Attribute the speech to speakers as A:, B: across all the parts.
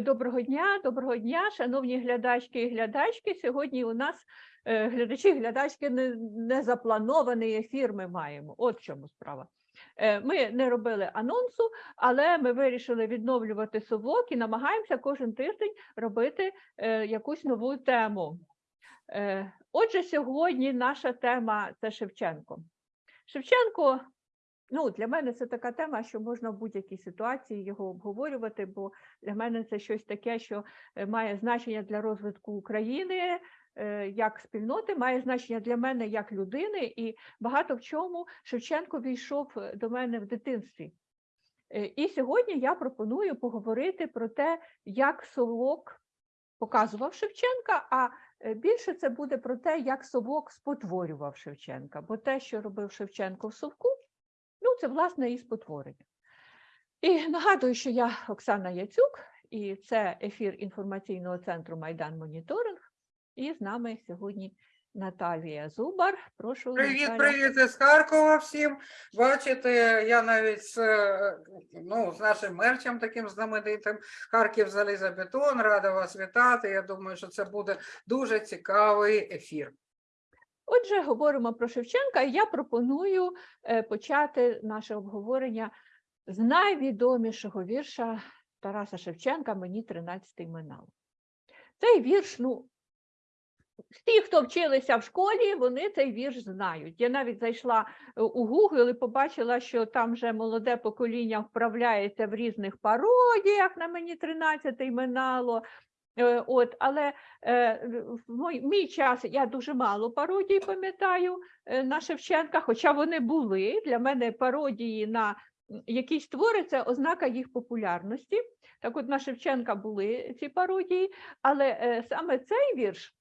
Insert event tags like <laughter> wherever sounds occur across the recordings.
A: Доброго дня, доброго дня, шановні глядачки і глядачки. Сьогодні у нас е, глядачі і глядачки не, не ефір ми маємо. От в чому справа. Е, Ми не робили анонсу, але ми вирішили відновлювати совок і намагаємося кожен тиждень робити е, якусь нову тему. Е, Отже, сьогодні наша тема це Шевченко. Шевченко Ну, для мене це така тема, що можна в будь-якій ситуації його обговорювати, бо для мене це щось таке, що е, має значення для розвитку України е, як спільноти, має значення для мене як людини, і багато в чому Шевченко війшов е, до мене в дитинстві. І сьогодні я пропоную поговорити про те, як совок показував Шевченка, а більше це буде про те, як совок спотворював Шевченка, бо те, що робив Шевченко в совку, Ну, це власне і спотворення. І нагадую, що я Оксана Яцюк, і це ефір інформаційного центру Майдан Моніторинг. І з нами сьогодні Наталія Зубар. Прошу
B: Привіт,
A: Наталя.
B: привіт із Харкова всім. Бачите, я навіть з, е, ну, з нашим мерчем таким знаменитим Харків залізобетон. Рада вас вітати. Я думаю, що це буде дуже цікавий ефір.
A: Отже, говоримо про Шевченка, і я пропоную е, почати наше обговорення з найвідомішого вірша Тараса Шевченка Мені 13 минало. Цей вірш, ну, ті, хто вчилися в школі, вони цей вірш знають. Я навіть зайшла е, у Google і побачила, що там вже молоде покоління вправляється в різних пародіях на мені 13 минало. Е, От, але е, в мой, мій час я дуже мало пародій пам'ятаю е, на Шевченка, хоча вони були. Для мене пародії на якісь твори це ознака їх популярності. Так от на Шевченка були ці пародії, але саме цей вірш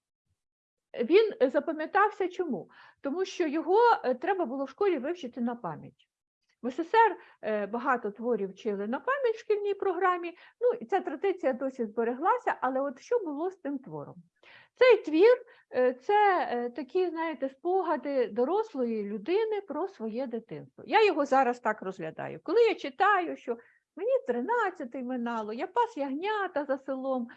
A: він запам'ятався чому? Тому що його треба було в школі вивчити на пам'ять. В СССР е, багато творів вчили на пам'ять в шкільній програмі. Ну і ця традиція досі збереглася, але от що було з тим твором? Цей твір е, це е, такі, знаєте, спогади дорослої людини про своє дитинство. Я його зараз так розглядаю. Коли я читаю, що мені 13 минало, я пас ягнята за селом,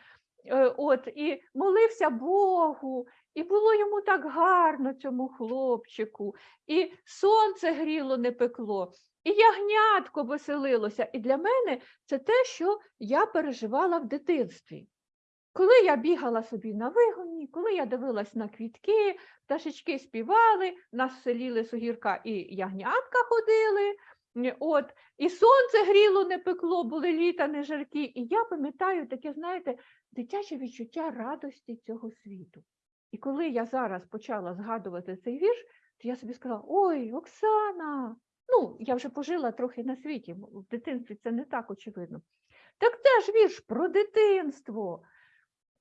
A: от, і молився Богу, і було йому так гарно цьому хлопчику, і сонце гріло, не пекло, і ягнятко веселилося. І для мене це те, що я переживала в дитинстві. Коли я бігала собі на вигоні, коли я дивилась на квітки, пташечки співали, нас в селі Лисогірка і ягнятка ходили, от, і сонце гріло, не пекло, були літа не жаркі. І я пам'ятаю таке, знаєте, дитяче відчуття радості цього світу. І коли я зараз почала згадувати цей вірш, то я собі сказала: ой, Оксана, ну, я вже пожила трохи на світі, в дитинстві це не так очевидно. Так це ж вірш про дитинство.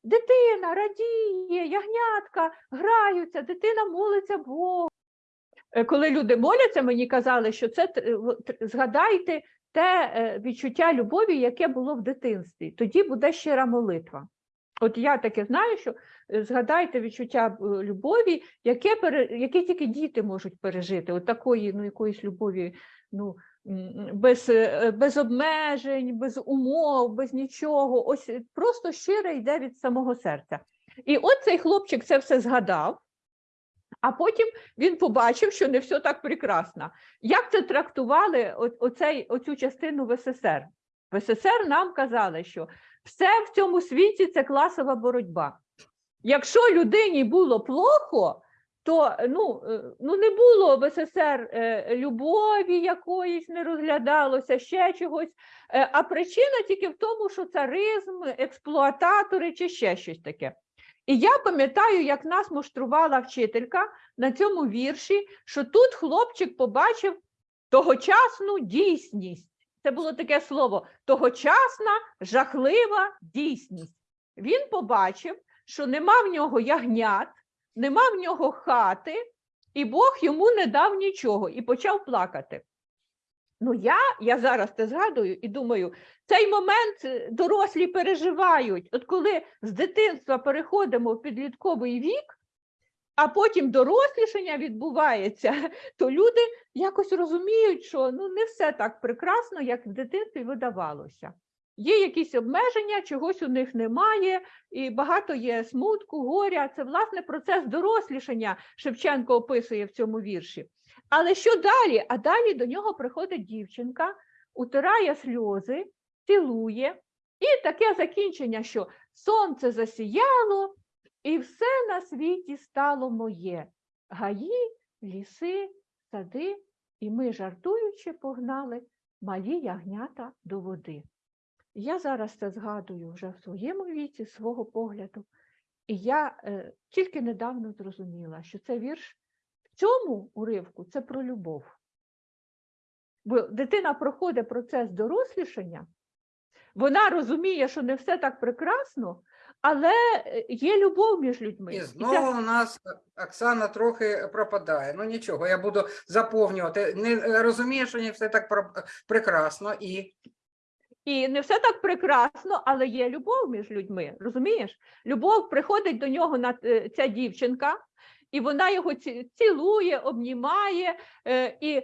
A: Дитина радіє, ягнятка граються, дитина молиться Богу. Е, Коли люди моляться, мені казали, що це згадайте те е, відчуття любові, яке було в дитинстві. Тоді буде щира молитва. От я таке знаю, що е, згадайте відчуття е, любові, яке, яке тільки діти можуть пережити. От такої ну, якоїсь любові ну, без, е, без обмежень, без умов, без нічого. Ось просто щире йде від самого серця. І от цей хлопчик це все згадав, а потім він побачив, що не все так прекрасно. Як це трактували оцей, оцю частину в СССР? В СССР нам казали, що все в цьому світі це класова боротьба. Якщо людині було плохо, то ну, е, ну не було в СССР е, любові якоїсь, не розглядалося ще чогось. Е, А причина тільки в тому, що царизм, експлуататори чи ще щось таке. І я пам'ятаю, як нас муштрувала вчителька на цьому вірші, що тут хлопчик побачив тогочасну дійсність. Це було таке слово тогочасна жахлива дійсність. Він побачив, що нема в нього ягнят, нема в нього хати, і Бог йому не дав нічого і почав плакати. Ну, я, я зараз це згадую і думаю, цей момент е, дорослі переживають. От коли з дитинства переходимо в підлітковий вік, а потім дорослішання відбувається, <laughs> то люди якось розуміють, що ну не все так прекрасно, як в дитинстві видавалося. Є якісь обмеження, чогось у них немає, і багато є смутку, горя. Це власне процес дорослішання Шевченко описує в цьому вірші. Але що далі? А далі до нього приходить дівчинка, утирає сльози, цілує, і таке закінчення, що сонце засіяло, і все на світі стало моє. Гаї, ліси, сади, і ми, жартуючи, погнали малі ягнята до води. Я зараз це згадую вже в своєму віці, свого погляду, і я е, тільки недавно зрозуміла, що це вірш в цьому уривку це про любов. Бо дитина проходить процес дорослішання, вона розуміє, що не все так прекрасно, але е, є любов між людьми.
B: І знову у нас Оксана трохи пропадає. Ну нічого, я буду заповнювати. Не е, розумію, що не все так прекрасно і
A: І не все так прекрасно, але є любов між людьми. Розумієш? Любов приходить до нього на е, ця дівчинка, і вона його цілує, обнімає. е, І е, е,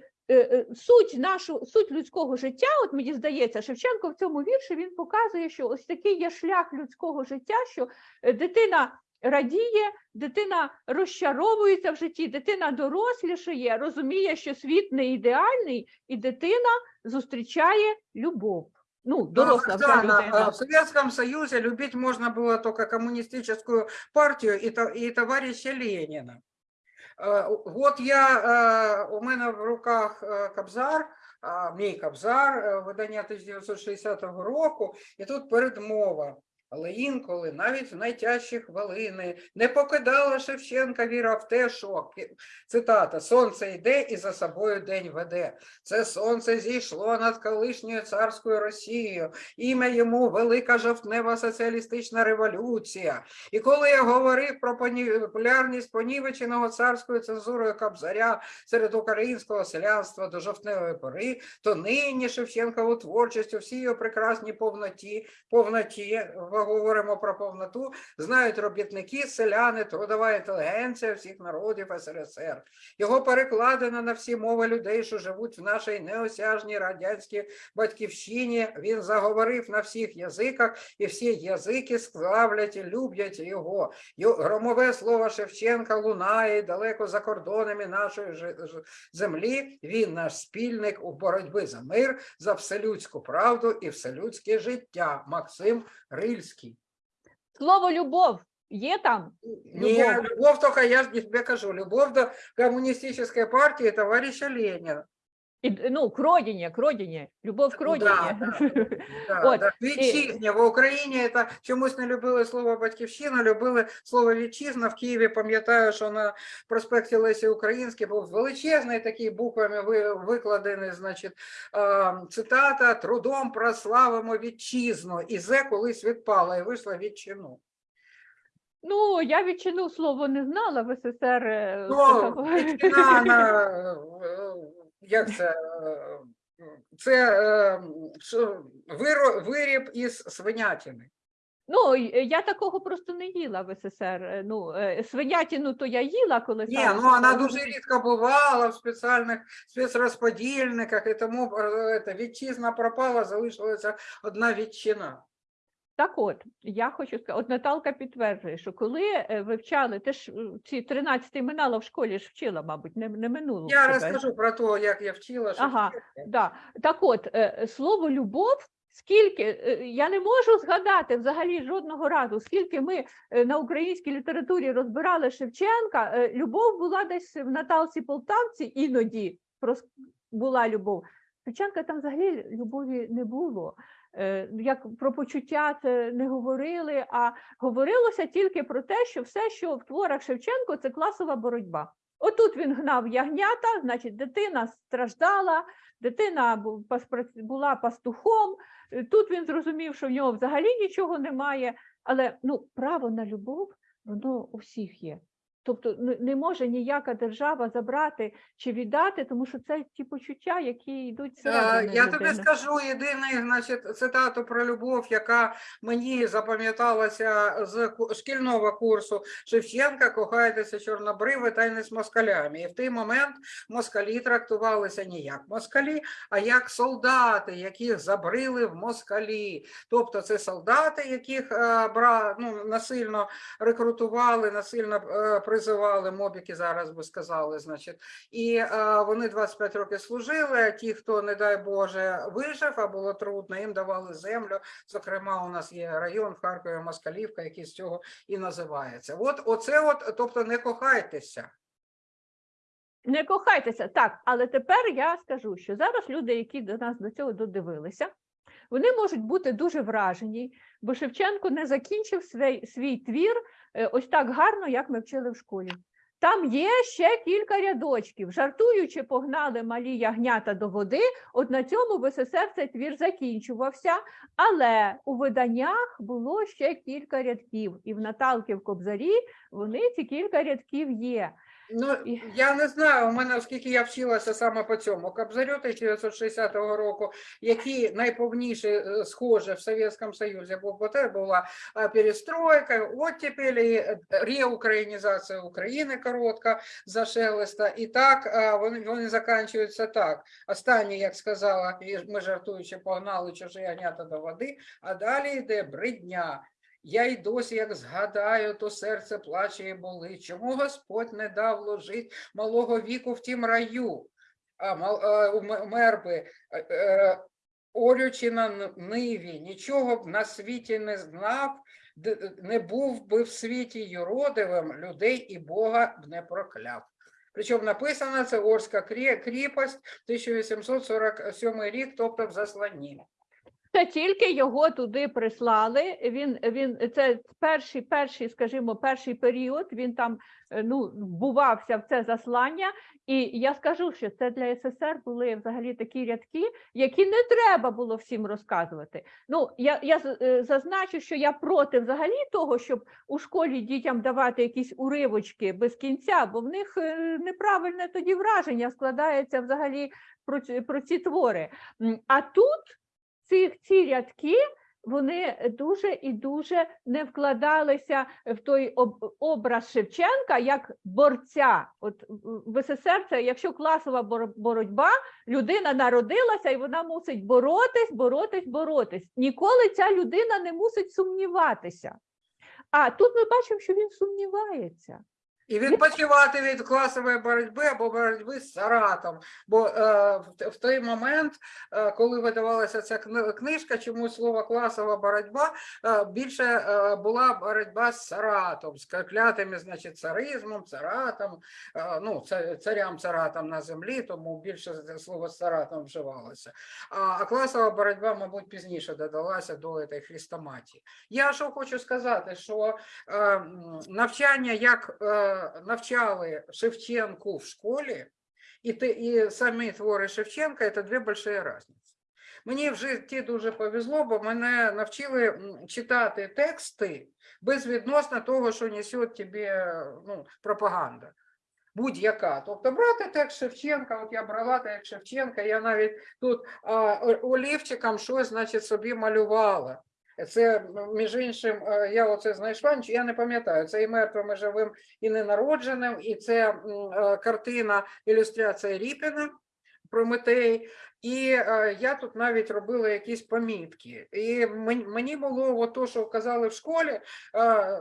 A: суть нашу, суть людського життя, от мені здається, Шевченко в цьому вірші він показує, що ось такий є шлях людського життя, що е, дитина. Радіє, дитина розчаровується в житті, дитина дорослішає, розуміє, що світ не ідеальний, і дитина зустрічає любов. Ну, доросла
B: Оксана,
A: людина.
B: в Советском Союзе любить можно было только коммунистическую партию и, то- и товарища Ленина. Э, Вот я, э, у мене в руках э, Кобзар, а, мій Кобзар, э, видання 1960 року, і тут передмова. Але інколи навіть в найтяжчі хвилини не покидала Шевченка віра в те, що цитата Сонце йде і за собою день веде. Це сонце зійшло над колишньою царською Росією. Ім'я йому велика жовтнева соціалістична революція. І коли я говорив про популярність понівеченого царською цензурою Кобзаря серед українського селянства до жовтневої пори, то нині Шевченкову творчість у всій його прекрасній повноті, повноті, говоримо про повноту, знають робітники, селяни, трудова інтелігенція всіх народів СРСР. Його перекладено на всі мови людей, що живуть в нашій неосяжній радянській батьківщині. Він заговорив на всіх язиках, і всі язики славлять і люблять його. Громове слово Шевченка лунає далеко за кордонами нашої землі. Він наш спільник у боротьбі за мир, за вселюдську правду і вселюдське життя. Максим Рильський.
A: Слово любов є там.
B: Не,
A: Любовь.
B: любовь только, я тебе кажу, любовь до коммунистической партии товарища Ленина.
A: Д- ну, к родині, к родині, любов к
B: Ну,
A: родині.
B: да, Да, <laughs> да. Вітчизня. В Україні це чомусь не любили слово батьківщина, любили слово вітчизна. В Києві пам'ятаю, що на проспекті Лесі Українській був величезний такий буквами викладений, значить, цитата «Трудом прославимо вітчизну». І зе колись відпала і вийшла відчину.
A: Ну, я відчину слово не знала в СССР. е,
B: Ну, <laughs> на, як це, е, це е, що, виро- виріб із свинятини.
A: Ну, я такого просто не їла в СССР. Е, Ну, е, свинятину то я їла, коли
B: Ні,
A: стала
B: ну вона дуже рідко бувала в спеціальних спецрозподільниках, і тому е, це, вітчизна пропала, залишилася одна вітчина.
A: Так от, я хочу сказати, от Наталка підтверджує, що коли е, вивчали, ти ж е, ці 13 минало в школі ж вчила, мабуть, не, не минуло.
B: Я
A: тебе.
B: розкажу про те, як я вчила.
A: Ага.
B: Шевченка.
A: Да. Так от, е, слово любов, скільки, я не можу згадати взагалі жодного разу, скільки ми на українській літературі розбирали Шевченка, любов була десь в Наталці Полтавці, іноді була любов. Шевченка там взагалі любові не було. Е, Як про почуття це не говорили, а говорилося тільки про те, що все, що в творах Шевченко, це класова боротьба. Отут він гнав ягнята, значить, дитина страждала, дитина була пастухом. е, Тут він зрозумів, що в нього взагалі нічого немає. Але ну, право на любов, воно у всіх є. Тобто не- може ніяка держава забрати чи віддати, тому що це ті почуття, які йдуть
B: Е,
A: всередину
B: Я тобі скажу єдиний, значить, цитату про любов, яка мені запам'яталася з шкільного курсу Шевченка «Кохайтеся чорнобриви та й не з москалями. І в той момент москалі трактувалися не як москалі, а як солдати, яких забрили в москалі. Тобто це солдати, яких е, ну, насильно рекрутували, насильно е, призивали, мобіки зараз би сказали, значить. І е, вони 25 років служили, ті, хто, не дай Боже, вижив, а було трудно, їм давали землю. Зокрема, у нас є район в Харкові, Москалівка, який з цього і називається. От оце, от, тобто, не кохайтеся.
A: Не кохайтеся, так, але тепер я скажу, що зараз люди, які до нас до цього додивилися, вони можуть бути дуже вражені, бо Шевченко не закінчив свій, свій твір е, ось так гарно, як ми вчили в школі. Там є ще кілька рядочків. Жартуючи, погнали малі ягнята до води. От на цьому в СССР цей твір закінчувався, але у виданнях було ще кілька рядків, і в Наталки в Кобзарі вони ці кілька рядків є.
B: Ну, я не знаю, у мене, оскільки я вчилася саме по цьому Кобзарю 1960 року, який найповніше е, схоже в Совєтському Союзі, бо потім була е, перестройка, оттепель, і е, реукраїнізація України коротка за шелеста. І так вони, вони закінчуються так. Останні, як сказала, ми жартуючи, погнали чужі ягнята до води, а далі йде бридня. Я й досі, як згадаю, то серце плаче і болить. Чому Господь не дав ложить малого віку в тім раю? А, е, у ме- мер би, е, е, орючи на ниві, нічого б на світі не знав, не був би в світі юродивим, людей і Бога б не прокляв. Причому написано це Орська кріпость, 1847 рік, тобто в засланні.
A: Це тільки його туди прислали. Він він це перший, перший, скажімо, перший період. Він там е, ну вбувався в це заслання. І я скажу, що це для СССР були взагалі такі рядки, які не треба було всім розказувати. Ну я, я е, зазначу, що я проти взагалі того, щоб у школі дітям давати якісь уривочки без кінця, бо в них е, неправильне тоді враження складається взагалі про, про ці твори. А тут ці, ці рядки вони дуже і дуже не вкладалися в той образ Шевченка як борця. От в- СССР це якщо класова боротьба, людина народилася і вона мусить боротись, боротись, боротись. Ніколи ця людина не мусить сумніватися. А тут ми бачимо, що він сумнівається.
B: І відпочивати від класової боротьби або боротьби з Саратом. Бо е, в, в той момент, е, коли видавалася ця кни- книжка, чомусь слово класова боротьба е, більше е, була боротьба з Саратом, з клятими, значить, царизмом, царатом, е, ну, царям царатом на землі, тому більше слово Саратом вживалося. А, а класова боротьба, мабуть, пізніше додалася до цієї хрестоматії. Я що хочу сказати, що е, навчання, як е, навчали Шевченку в школі, і, те, і самі твори Шевченка це дві великі різниці. Мені в житті дуже повезло, бо мене навчили читати тексти безвідносно того, що несе тобі ну, пропаганда. Будь-яка. Тобто брати текст Шевченка, от я брала текст Шевченка, я навіть тут а, олівчиком щось значить, собі малювала. Це, між іншим, е, я оце знайшла, я не пам'ятаю, це і мертвим, і живим, і ненародженим, і це е, картина, ілюстрація Ріпіна, Прометей. І е, я тут навіть робила якісь помітки. І мені, було то, що казали в школі,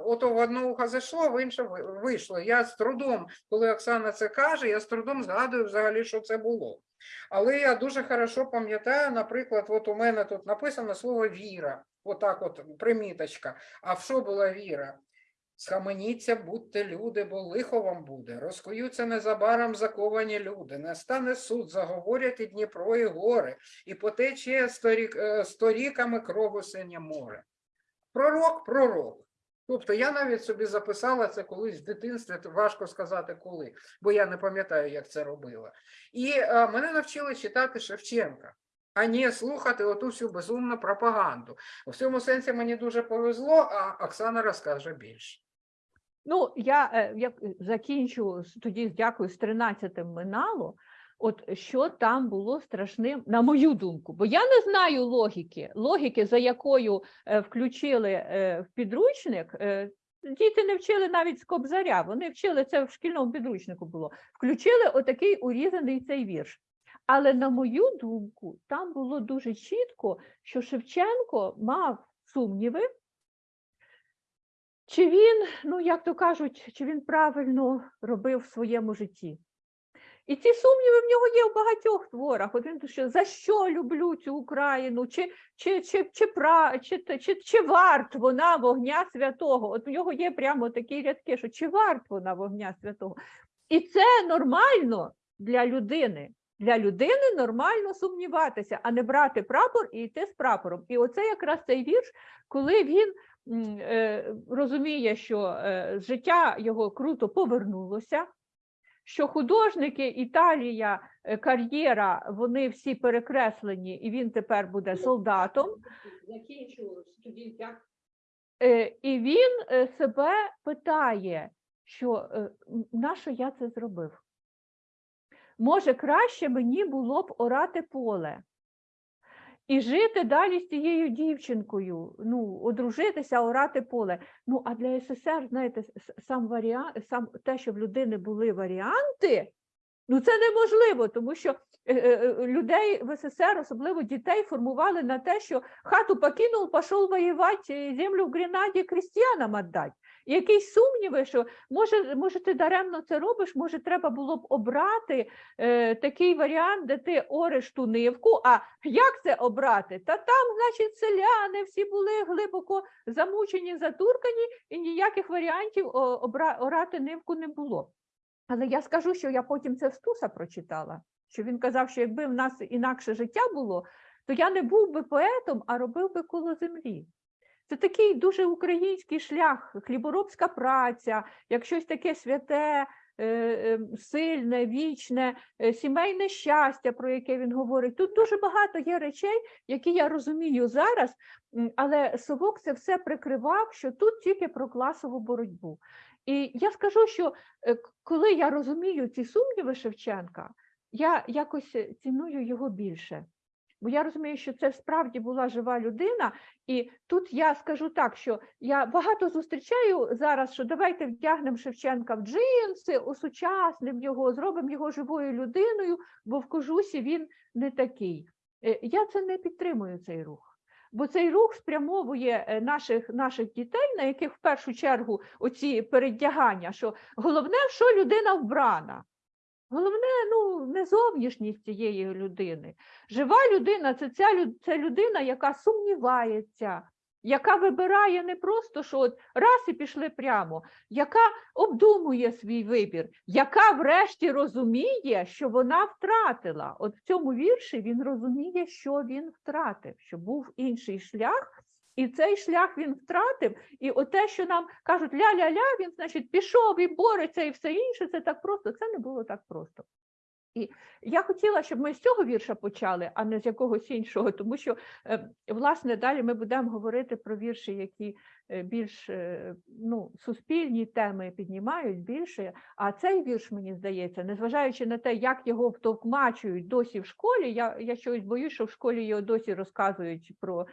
B: ото в одне ухо зайшло, в інше вийшло. Я з трудом, коли Оксана це каже, я з трудом згадую взагалі, що це було. Але я дуже хорошо пам'ятаю, наприклад, от у мене тут написано слово віра, отак от приміточка. А в що була віра? Схаменіться, будьте люди, бо лихо вам буде. Розкуються незабаром заковані люди. Настане суд, заговорять і Дніпро, і гори, і потече сторік, е, сторіками крову синє море. Пророк, пророк. Тобто я навіть собі записала це колись в дитинстві, важко сказати коли, бо я не пам'ятаю, як це робила. І е, мене навчили читати Шевченка, а не слухати оту всю безумну пропаганду. У цьому сенсі мені дуже повезло, а Оксана розкаже більше.
A: Ну, я е, як закінчу тоді, дякую, з 13-м минало. От що там було страшним, на мою думку, бо я не знаю логіки, логіки, за якою е, включили е, в підручник. Діти не вчили навіть з Кобзаря, вони вчили це в шкільному підручнику було. Включили отакий урізаний цей вірш. Але на мою думку, там було дуже чітко, що Шевченко мав сумніви, чи він, ну як то кажуть, чи він правильно робив в своєму житті. І ці сумніви в нього є в багатьох творах. От він що за що люблю цю Україну, чи, чи, чи, чи, пра, чи, чи, чи, варт вона вогня святого? От у нього є прямо такі рядки, що чи варт вона вогня святого? І це нормально для людини. Для людини нормально сумніватися, а не брати прапор і йти з прапором. І оце якраз цей вірш, коли він е, розуміє, що е, життя його круто повернулося, що художники, Італія, е, кар'єра, вони всі перекреслені, і він тепер буде солдатом. І він себе питає, що нащо я це зробив? Може, краще мені було б орати поле і жити далі з тією дівчинкою, ну, одружитися, орати поле. Ну, а для СССР, знаєте, сам варіант, сам те, що в людини були варіанти, ну це неможливо, тому що е, е, е, людей в СССР, особливо дітей, формували на те, що хату покинув, пішов воювати, землю в Гренаді крестьянам віддати. Якісь сумніви, що може, може ти даремно це робиш, може треба було б обрати е, такий варіант, де ти ореш ту нивку. А як це обрати? Та там, значить, селяни всі були глибоко замучені, затуркані, і ніяких варіантів обра, орати нивку не було. Але я скажу, що я потім це в Стуса прочитала, що він казав, що якби в нас інакше життя було, то я не був би поетом, а робив би коло землі. Це такий дуже український шлях, хліборобська праця, як щось таке святе, е, е, сильне, вічне, е, сімейне щастя, про яке він говорить. Тут дуже багато є речей, які я розумію зараз, але Совок це все прикривав, що тут тільки про класову боротьбу. І я скажу, що е, коли я розумію ці сумніви Шевченка, я якось ціную його більше. Бо я розумію, що це справді була жива людина, і тут я скажу так, що я багато зустрічаю зараз, що давайте вдягнемо Шевченка в джинси, осучаснимо його, зробимо його живою людиною, бо в кожусі він не такий. Е, Я це не підтримую цей рух. Бо цей рух спрямовує е, наших, наших дітей, на яких в першу чергу оці передягання, що головне, що людина вбрана. Головне, ну, не зовнішність цієї людини. Жива людина це ця це людина, яка сумнівається, яка вибирає не просто, що от раз і пішли прямо, яка обдумує свій вибір, яка врешті розуміє, що вона втратила. От в цьому вірші він розуміє, що він втратив, що був інший шлях. І цей шлях він втратив, і оте, що нам кажуть ля-ля-ля, він, значить, пішов і бореться, і все інше, це так просто. Це не було так просто. І я хотіла, щоб ми з цього вірша почали, а не з якогось іншого, тому що, е, власне, далі ми будемо говорити про вірші, які е, більш е, ну, суспільні теми піднімають більше. А цей вірш, мені здається, незважаючи на те, як його втовкмачують досі в школі, я, я щось боюсь, що в школі його досі розказують про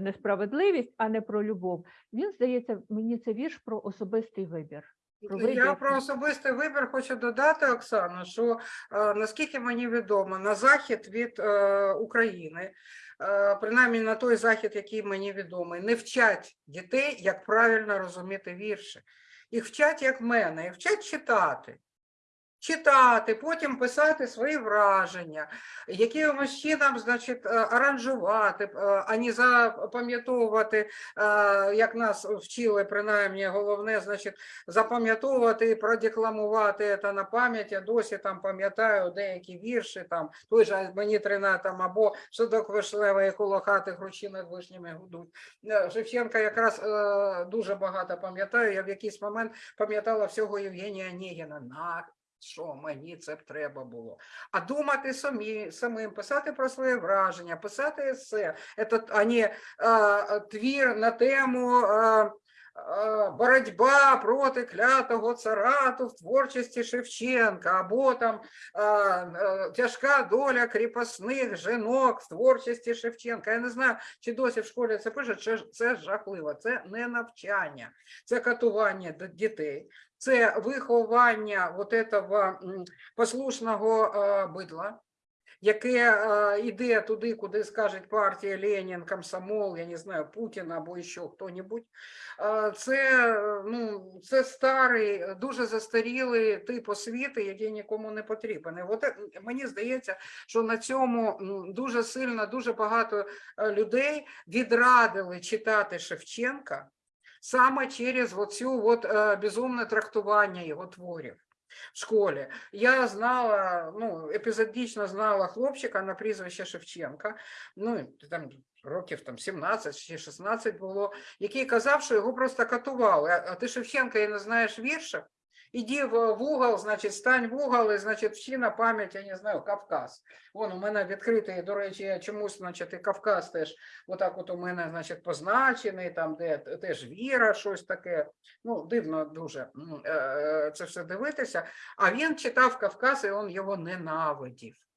A: несправедливість, а не про любов. Він здається, мені це вірш про особистий вибір.
B: Я про особистий вибір хочу додати, Оксано, що е, наскільки мені відомо, на захід від е, України, е, принаймні на той захід, який мені відомий, не вчать дітей, як правильно розуміти вірші. Їх вчать, як мене, їх вчать читати. Читати, потім писати свої враження, якимось чином, значить, е, аранжувати, е, а не запам'ятовувати, е, як нас вчили, принаймні, головне, значить, запам'ятовувати і продекламувати це на пам'ять. Я досі там пам'ятаю деякі вірші, там той же мені трина там або садок вишневий коло хати гручі над вишнями гудуть. Шевченка якраз дуже багато пам'ятаю. Я в якийсь момент пам'ятала всього Євгенія Онегіна. Що мені це б треба було? А думати самі, самим, писати про своє враження, писати есе, Це, а не е, твір на тему. е, боротьба проти клятого царату в творчості Шевченка, або там тяжка доля кріпосних жінок в творчості Шевченка. Я не знаю, чи досі в школі це пишуть, чи це жахливо, це не навчання, це катування дітей, це виховання от этого послушного е, бидла яке е, йде туди, куди скаже партія Ленін, комсомол, я не знаю, Путін або ще хто-небудь. Е, Це, е, ну, це старий, е, дуже застарілий тип освіти, який нікому не потрібен. От е, мені здається, що на цьому дуже сильно, дуже багато е, людей відрадили читати Шевченка саме через оцю от, е, безумне трактування його творів в школі. Я знала, ну, епізодично знала хлопчика на прізвище Шевченка, ну, там років там 17 чи 16 було, який казав, що його просто катували. А ти Шевченка і не знаєш вірша? Іди в угол, значить, стань в угол і, значить, всі на пам'ять, я не знаю, Кавказ. Вон у мене відкритий, до речі, я чомусь, значить, і Кавказ теж, отак от у мене, значить, позначений, там, де теж віра, щось таке. Ну, дивно дуже е, е, це все дивитися. А він читав Кавказ, і він його ненавидів.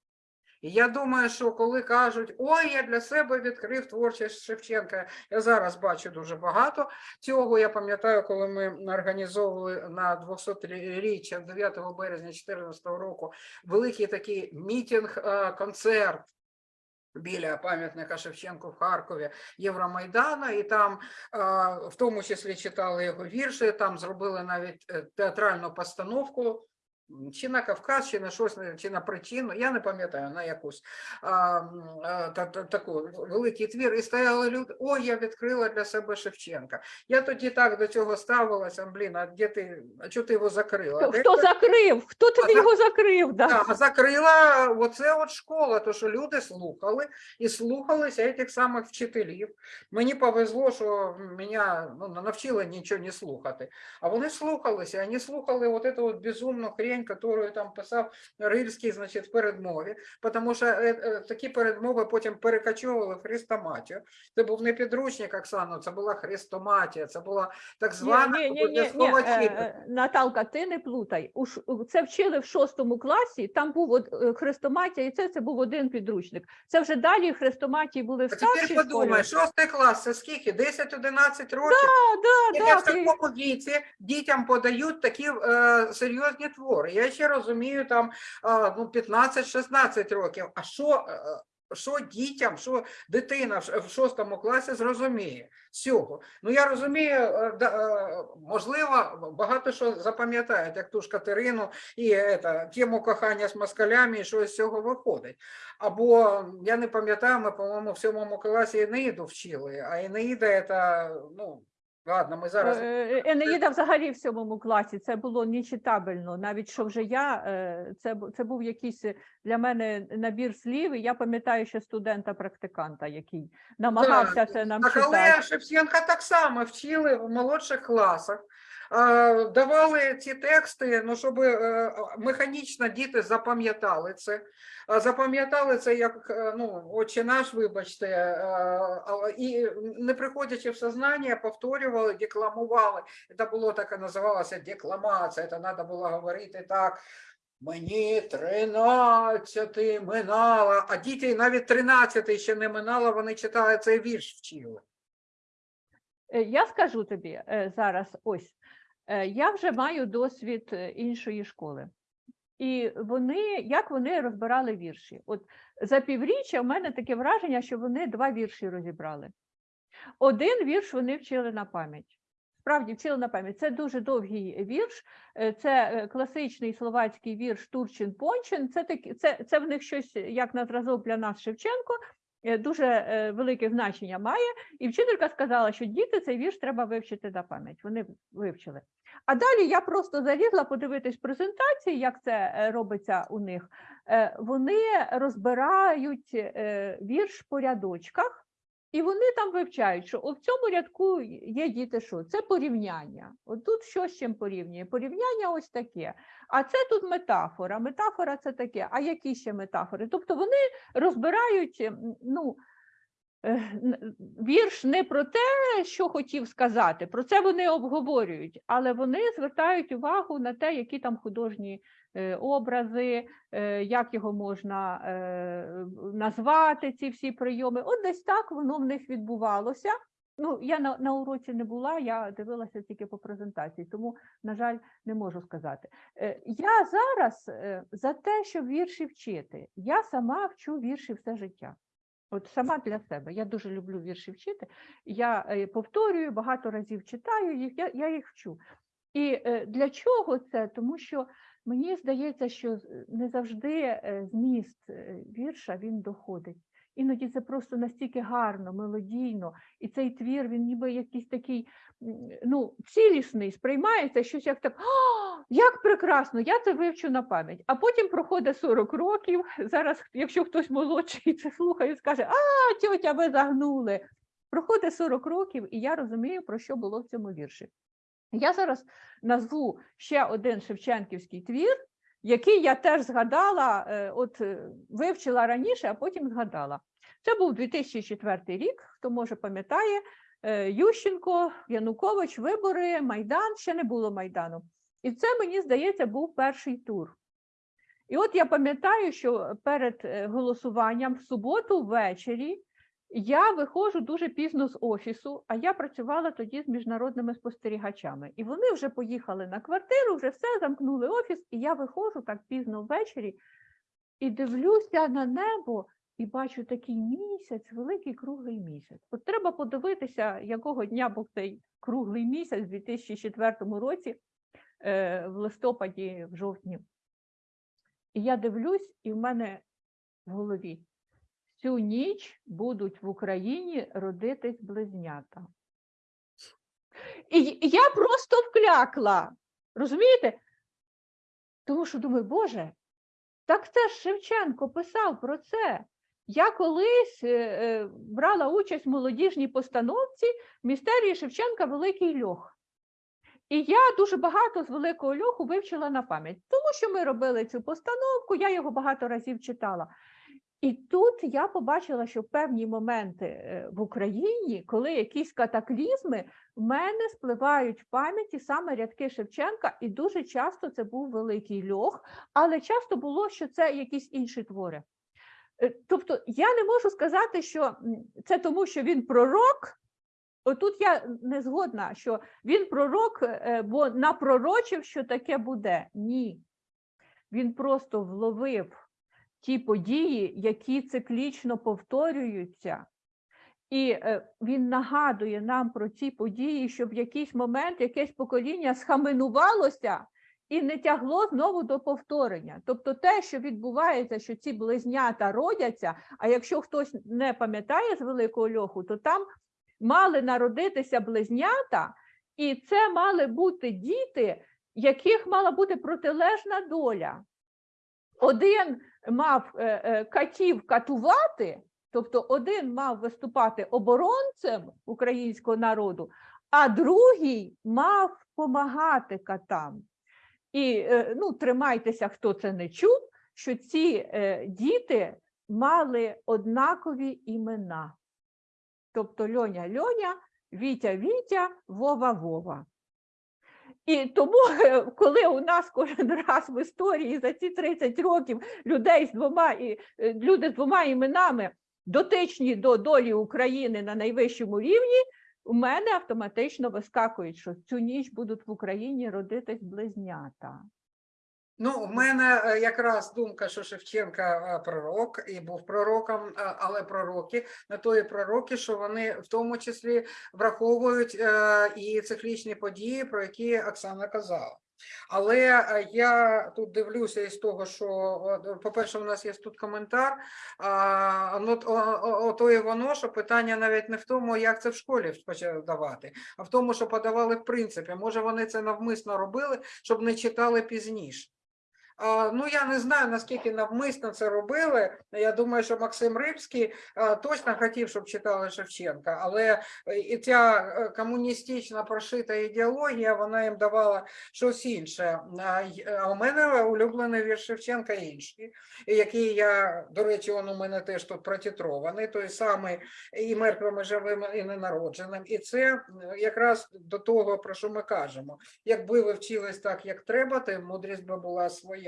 B: Я думаю, що коли кажуть, ой, я для себе відкрив творчість Шевченка, я зараз бачу дуже багато цього. Я пам'ятаю, коли ми організовували на 200-річчя 9 березня 2014 року великий такий мітинг, е, концерт. Біля пам'ятника Шевченку в Харкові Євромайдана, і там е, в тому числі читали його вірші, там зробили навіть е, театральну постановку чи на Кавказ, чи на щось, чи на причину, я не пам'ятаю, на якусь а, а, та, та, таку великий твір, і стояли люди, ой, я відкрила для себе Шевченка. Я тоді так до цього ставилася, блін, а де ти, а чого ти його закрила?
A: Хто,
B: Де
A: закрив? Хто тобі його закрив? Да?
B: Да, а закрила оце от школа, то що люди слухали і слухалися цих самих вчителів. Мені повезло, що мене ну, навчили нічого не слухати. А вони слухалися, вони слухали от эту от безумну хрень, яку там писав Рильський, значить, в передмові, тому що е, е, такі передмови потім перекачували в хрестоматію. Це був не підручник Оксано, це була хрестоматія, це була так звана
A: Ні, ні, ні, ні, ні, е, Наталка, ти не плутай. Це вчили в шостому класі, там був хрестоматія, і це, це був один підручник. Це вже далі хрестоматії були в
B: А тепер подумай, шостий клас, це скільки? 10-11 років?
A: Да,
B: І
A: да,
B: в такому віці дітям подають такі е, серйозні твори. Я ще розумію, там е, ну, 15-16 років. А що, е, що дітям, що дитина в шостому класі зрозуміє з цього? Ну я розумію, е, е, можливо, багато що запам'ятають, як ту ж Катерину і е, тему кохання з москалями, і що з цього виходить. Або я не пам'ятаю, ми, по-моєму, в сьомому класі Енеїду вчили, а Енеїда це, ну, ладно, ми зараз.
A: Е, Енеїда взагалі в сьомому класі це було нечитабельно. Навіть що вже я е, це це був якийсь е, для мене набір слів. І я пам'ятаю ще студента-практиканта, який намагався це нам
B: Так,
A: читати.
B: але Шевченка так само вчили в молодших класах. Давали ці тексти, ну, щоб е, механічно діти запам'ятали це. Запам'ятали це як е, ну, отче наш, вибачте, е, і не приходячи в сознання, повторювали, декламували. Це було так і називалося декламація, це треба було говорити так. Мені тринадцяти минало, а діти навіть тринадцятий ще не минало, вони читали цей вірш вчили.
A: Я скажу тобі зараз ось, я вже маю досвід е, іншої школи. І вони, як вони розбирали вірші? От за півріччя в мене таке враження, що вони два вірші розібрали. Один вірш вони вчили на пам'ять. Справді вчили на пам'ять. Це дуже довгий вірш. е, Це е, класичний словацький вірш Турчин Пончин. Це, такі- це, це в них щось як на зразок для нас Шевченко. Е, Дуже е, велике значення має. І вчителька сказала, що діти цей вірш треба вивчити на пам'ять. Вони вивчили. А далі я просто залізла подивитись презентації, як це е, робиться у них. Вони розбирають вірш по рядочках, і вони там вивчають, що в цьому рядку є діти, що це порівняння. От тут що з чим порівнює? Порівняння ось таке. А це тут метафора. Метафора це таке. А які ще метафори? Тобто вони розбирають ну, е, вірш не про те, що хотів сказати, про це вони обговорюють, але вони звертають увагу на те, які там художні образи, е, як його можна е, назвати, ці всі прийоми. От десь так воно в них відбувалося. Ну, я на, на уроці не була, я дивилася тільки по презентації, тому, на жаль, не можу сказати. Е, Я зараз е, за те, щоб вірші вчити. Я сама вчу вірші все життя. От сама для себе. Я дуже люблю вірші вчити. Я е, повторюю, багато разів читаю їх, я, я їх вчу. І е, для чого це? Тому що мені здається, що не завжди е, зміст е, вірша він доходить. Іноді це просто настільки гарно, мелодійно, і цей твір, він ніби якийсь такий ну, цілісний, сприймається щось як так, «А, як прекрасно, я це вивчу на пам'ять. А потім проходить 40 років. <laughs> Зараз, якщо хтось молодший це слухає, скаже, а, тьотя, ви загнули. Проходить 40 років, і я розумію, про що було в цьому вірші. Я зараз назву ще один Шевченківський твір, який я теж згадала, е, от е, вивчила раніше, а потім згадала. Це був 2004 рік, хто може пам'ятає, е, Ющенко, Янукович, вибори, Майдан, ще не було Майдану. І це, мені здається, був перший тур. І от я пам'ятаю, що перед голосуванням в суботу ввечері я виходжу дуже пізно з офісу, а я працювала тоді з міжнародними спостерігачами. І вони вже поїхали на квартиру, вже все, замкнули офіс, і я виходжу так пізно ввечері і дивлюся на небо і бачу такий місяць, великий круглий місяць. От треба подивитися, якого дня був цей круглий місяць у 2004 році, е, в листопаді, в жовтні. І я дивлюсь, і в мене в голові цю ніч будуть в Україні родитись близнята. І я просто вклякла. Розумієте? Тому що думаю, Боже, так це ж Шевченко писав про це. Я колись е, е, брала участь в молодіжній постановці містерії Шевченка Великий льох. І я дуже багато з великого льоху вивчила на пам'ять, тому що ми робили цю постановку, я його багато разів читала. І тут я побачила, що в певні моменти е, в Україні, коли якісь катаклізми, в мене спливають в пам'яті саме рядки Шевченка, і дуже часто це був великий льох, але часто було, що це якісь інші твори. Е, Тобто я не можу сказати, що це тому, що він пророк. Отут я не згодна, що він пророк, е, бо напророчив, що таке буде. Ні. Він просто вловив ті події, які циклічно повторюються. І е, він нагадує нам про ці події, щоб в якийсь момент якесь покоління схаменувалося і не тягло знову до повторення. Тобто те, що відбувається, що ці близнята родяться, а якщо хтось не пам'ятає з великого льоху, то там мали народитися близнята, і це мали бути діти, яких мала бути протилежна доля. Один мав е, е, катів катувати, тобто один мав виступати оборонцем українського народу, а другий мав допомагати катам. І е, ну, тримайтеся, хто це не чув, що ці діти мали однакові імена. Тобто Льоня Льоня, Вітя Вітя, Вова Вова. І тому, е, коли у нас кожен раз в історії за ці 30 років людей з двома і е, люди з двома іменами дотичні до долі України на найвищому рівні, у мене автоматично вискакують, що цю ніч будуть в Україні родитись близнята.
B: Ну, в мене е, якраз думка, що Шевченка е, пророк і був пророком, е, але пророки на тої пророки, що вони в тому числі враховують і циклічні події, про які Оксана казала. Але я тут дивлюся із того, що, по-перше, у нас є тут коментар. А, ну, о- о- ото і воно, що питання навіть не в тому, як це в школі давати, а в тому, що подавали в принципі. Може, вони це навмисно робили, щоб не читали пізніше. Ну, я не знаю, наскільки навмисно це робили. Я думаю, що Максим Рибський точно хотів, щоб читали Шевченка, але е, і ця е, комуністична прошита ідеологія, вона їм давала щось інше. А, у мене улюблений вірш Шевченка інший, який я, до речі, він у мене теж тут протитрований, той самий і мертвими живими, і ненародженим. І це якраз до того, про що ми кажемо. Якби ви вчились так, як треба, то мудрість би була своя.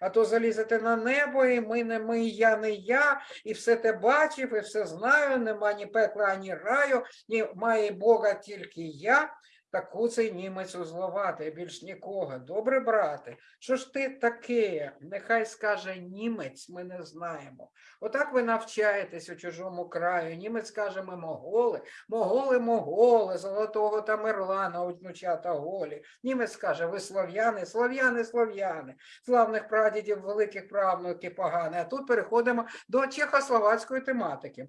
B: А то залізете на небо, і ми не ми, я не я, і все те бачив, і все знаю. Нема ні пекла, ані раю, ні має Бога тільки я. Таку цей німець узловати, більш нікого. Добре, брате, що ж ти таке? Нехай скаже німець, ми не знаємо. Отак ви навчаєтесь у чужому краю. Німець каже, ми моголи, моголи, моголи, золотого Тамерлана, внучата голі. Німець каже, ви слов'яни, слов'яни, слов'яни, славних прадідів, великих правнуків погані. А тут переходимо до чехословацької тематики.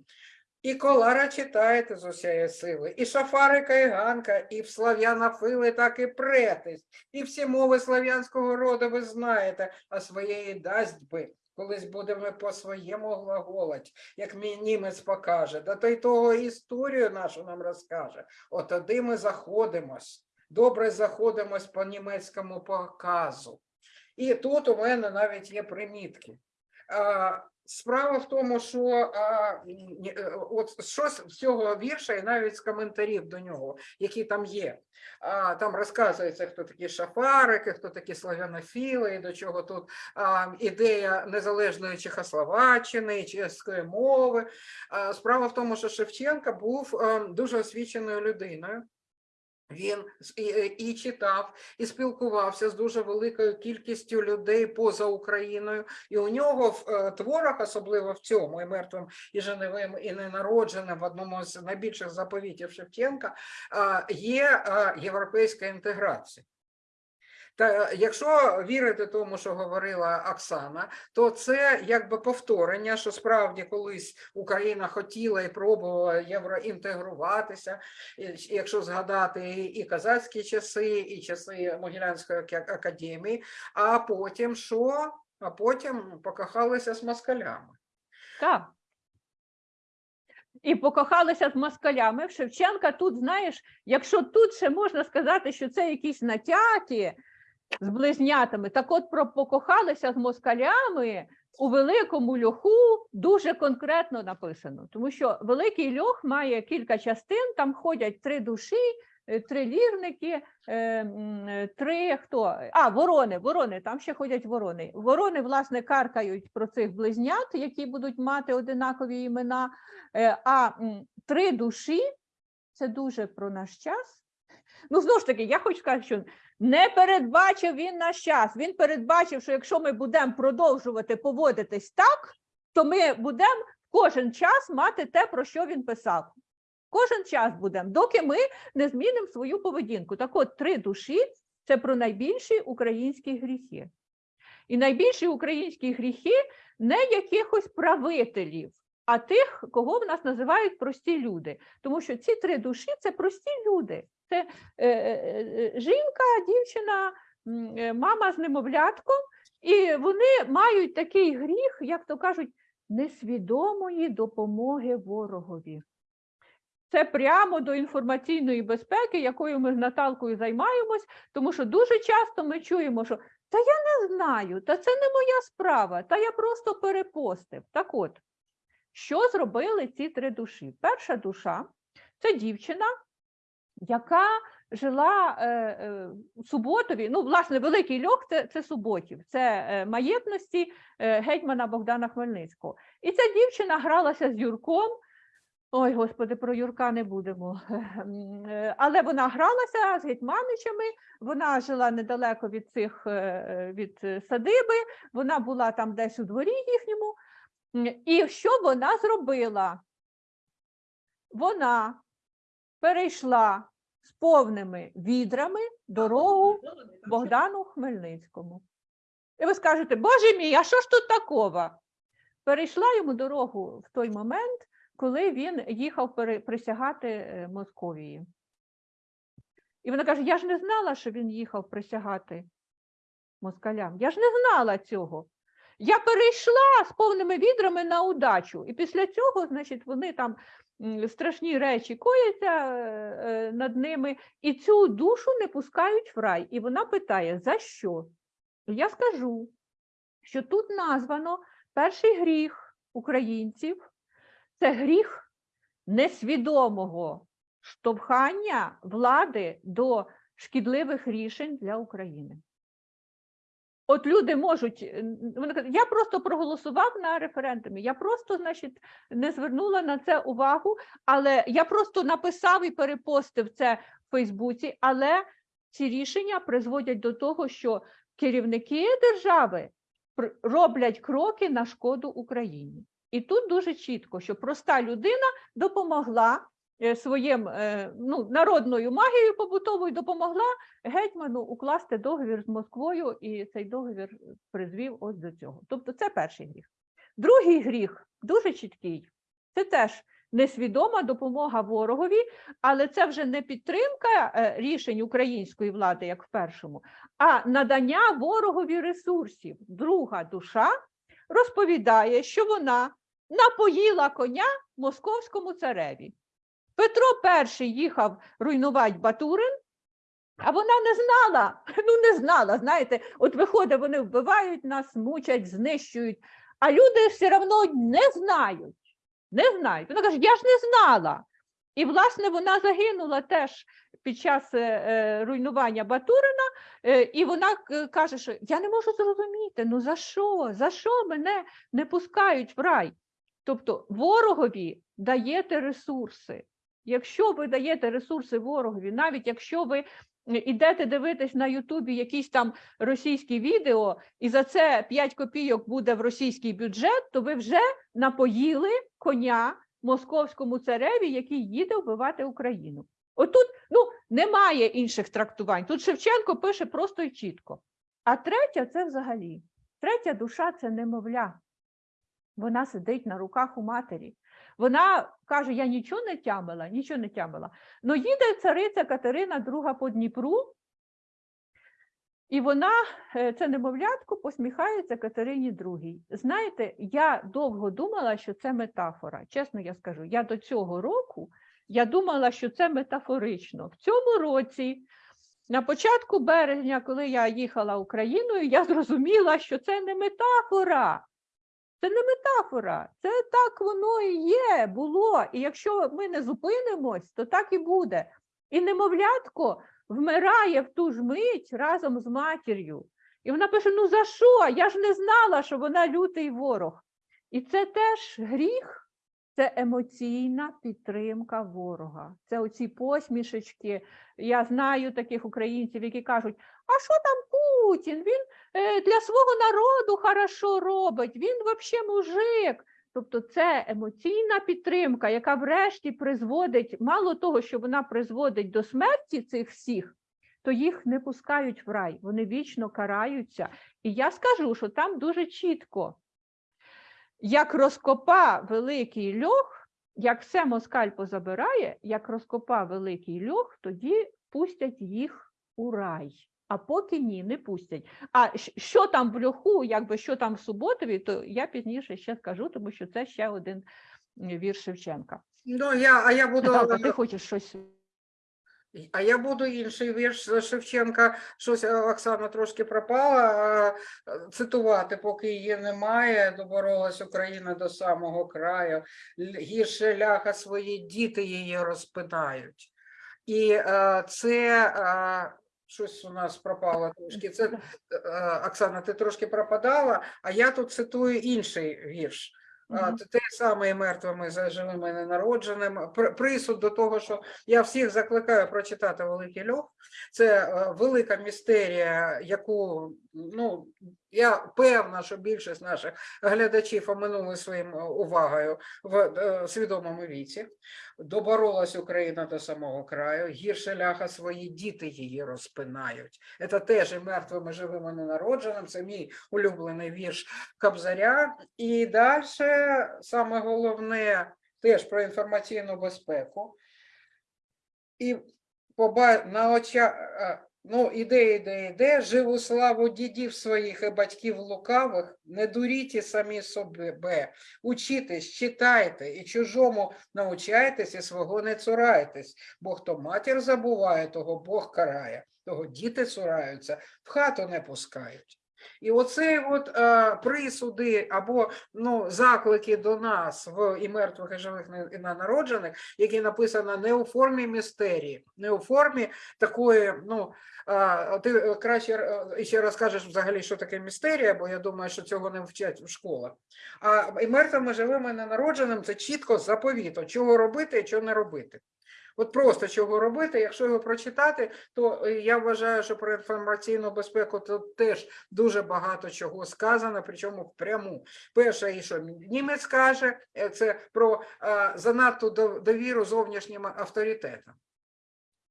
B: І колара читаєте з усієї сили, і шафарика, і ганка, і в слав'янофили так і претесь, і всі мови слав'янського роду ви знаєте, а своєї дасть би. Колись будемо по своєму глаголать, як мій німець покаже, да то й того історію нашу нам розкаже. От ми заходимось, добре заходимось по німецькому показу. І тут у мене навіть є примітки. А, Справа в тому, що а, е, от щось з цього вірша, і навіть з коментарів до нього, які там є. А, там розказується, хто такі шафарики, хто такі славянофіли, і до чого тут а, ідея незалежної Чехословаччини, чеської мови. А, справа в тому, що Шевченка був е, дуже освіченою людиною. Він і, е, і читав, і спілкувався з дуже великою кількістю людей поза Україною, і у нього в е, творах, особливо в цьому, і мертвим, і женевим, і ненародженим, в одному з найбільших заповітів Шевченка, а, є європейська інтеграція. Та якщо вірити тому, що говорила Оксана, то це якби повторення, що справді колись Україна хотіла і пробувала євроінтегруватися, якщо згадати і, казацькі часи, і часи Могилянської академії, а потім що? А потім покохалися з москалями.
A: Так. І покохалися з москалями. Шевченка тут, знаєш, якщо тут ще можна сказати, що це якісь натяки з близнятами, так от покохалися з москалями у великому льоху дуже конкретно написано, тому що великий льох має кілька частин, там ходять три душі, е, три лірники, е, е, три хто? А, ворони, ворони, там ще ходять ворони. Ворони, власне, каркають про цих близнят, які будуть мати одинакові імена. А три душі це дуже про наш час. Ну, знову ж таки, я хочу сказати, що не передбачив він наш час. Він передбачив, що якщо ми будемо продовжувати поводитись так, то ми будемо кожен час мати те, про що він писав. Кожен час будемо, доки ми не змінимо свою поведінку. Так от, три душі це про найбільші українські гріхи. І найбільші українські гріхи не якихось правителів, а тих, кого в нас називають прості люди. Тому що ці три душі це прості люди. Це е, е, е, жінка, дівчина, е, мама з немовлятком, і вони мають такий гріх, як то кажуть, несвідомої допомоги ворогові. Це прямо до інформаційної безпеки, якою ми з Наталкою займаємось, тому що дуже часто ми чуємо, що та я не знаю, та це не моя справа, та я просто перепостив. Так от, що зробили ці три душі? Перша душа це дівчина, яка жила е, е, в Суботові. Ну, власне, Великий Льох це, це Суботів, це е, маєтності е, гетьмана Богдана Хмельницького. І ця дівчина гралася з Юрком. Ой, господи, про Юрка не будемо. <laughs> Але вона гралася з гетьманичами, вона жила недалеко від цих е, від садиби, вона була там десь у дворі їхньому. І що вона зробила? Вона перейшла з повними відрами дорогу Богдану Хмельницькому. І ви скажете, Боже мій, а що ж тут такого? Перейшла йому дорогу в той момент, коли він їхав присягати е, Московії. І вона каже: Я ж не знала, що він їхав присягати москалям. Я ж не знала цього. Я перейшла з повними відрами на удачу. І після цього, значить, вони там страшні речі кояться е, е, над ними, і цю душу не пускають в рай. І вона питає: за що? Я скажу, що тут названо перший гріх українців це гріх несвідомого штовхання влади до шкідливих рішень для України. От люди можуть, е, вони кажуть, я просто проголосував на референдумі, я просто, значить, не звернула на це увагу, але я просто написав і перепостив це в Фейсбуці, але ці рішення призводять до того, що керівники держави роблять кроки на шкоду Україні. І тут дуже чітко, що проста людина допомогла своїм е, ну, народною магією побутовою допомогла гетьману укласти договір з Москвою, і цей договір призвів ось до цього. Тобто це перший гріх. Другий гріх дуже чіткий. Це теж несвідома допомога ворогові, але це вже не підтримка е, рішень української влади, як в першому, а надання ворогові ресурсів. Друга душа розповідає, що вона напоїла коня московському цареві. Петро І їхав руйнувати Батурин, а вона не знала, <laughs> ну не знала, знаєте, от виходить, вони вбивають нас, мучать, знищують, а люди все одно не знають, не знають. Вона каже, я ж не знала. І, власне, вона загинула теж під час е, е, руйнування Батурина, е, і вона каже, що я не можу зрозуміти, ну за що? За що мене не пускають в рай? Тобто ворогові даєте ресурси. Якщо ви даєте ресурси ворогові, навіть якщо ви ідете дивитись на Ютубі якісь там російські відео, і за це 5 копійок буде в російський бюджет, то ви вже напоїли коня московському цареві, який їде вбивати Україну. Отут ну, немає інших трактувань. Тут Шевченко пише просто і чітко. А третя це взагалі. Третя душа це немовля. Вона сидить на руках у матері. Вона каже: Я нічого не тямила, нічого не тямила. Ну їде цариця Катерина II по Дніпру, і вона, е, це немовлятко, посміхається Катерині II. Знаєте, я довго думала, що це метафора. Чесно я скажу, я до цього року я думала, що це метафорично. В цьому році, на початку березня, коли я їхала Україною, я зрозуміла, що це не метафора. Це не метафора, це так воно і є, було. І якщо ми не зупинимось, то так і буде. І немовлятко вмирає в ту ж мить разом з матір'ю. І вона пише: ну за що? Я ж не знала, що вона лютий ворог. І це теж гріх, це емоційна підтримка ворога. Це оці посмішечки. Я знаю таких українців, які кажуть: а що там Путін? Він для свого народу хорошо робить, він взагалі мужик. Тобто це емоційна підтримка, яка врешті призводить, мало того, що вона призводить до смерті цих всіх, то їх не пускають в рай, вони вічно караються. І я скажу, що там дуже чітко, як розкопа великий льох, як все москаль позабирає, як розкопа великий льох, тоді пустять їх у рай. А поки ні, не пустять. А що там в льоху, якби що там в Суботові, то я пізніше ще скажу, тому що це ще один вірш Шевченка.
B: Ну, я, а я буду
A: Наталка, ти хочеш щось?
B: А я буду інший вірш Шевченка, щось е, Оксана трошки пропала, е, цитувати, поки її немає, доборолась Україна до самого краю, гірше ляха свої діти її розпинають. І е, це щось у нас пропало трошки. Це е, Оксана, ти трошки пропадала, а я тут цитую інший вірш.
A: Мгм.
B: те- саме і мертвими за живими ненародженим. Присуд до того, що я всіх закликаю прочитати Великий Льох. Це е, велика містерія, яку ну я певна, що більшість наших глядачів оминули своїм е, увагою в е, свідомому віці. Доборолась Україна до самого краю. Гірше ляха свої діти її розпинають. Це теж і мертвими живими ненародженим. Це мій улюблений вірш Кобзаря. І далі саме головне теж про інформаційну безпеку. І на очах Ну, іде, іде, іде, живу славу дідів своїх і батьків лукавих, не дуріть самі себе, учітесь, читайте, і чужому научайтесь, і свого не цурайтесь, бо хто матір забуває, того Бог карає, того діти цураються, в хату не пускають. І оцей от е, присуди або ну, заклики до нас в і мертвих, і живих, і ненароджених, які написано не у формі містерії, не у формі такої, ну, а, ти е, краще е, ще розкажеш взагалі, що таке містерія, бо я думаю, що цього не вчать в школах. А і мертвими, живими, ненародженим це чітко заповіто, чого робити і чого не робити. От просто чого робити, якщо його прочитати, то е, я вважаю, що про інформаційну безпеку тут теж дуже багато чого сказано, причому впряму. Перше, що німець каже, е, це про занадто довіру зовнішнім авторитетам.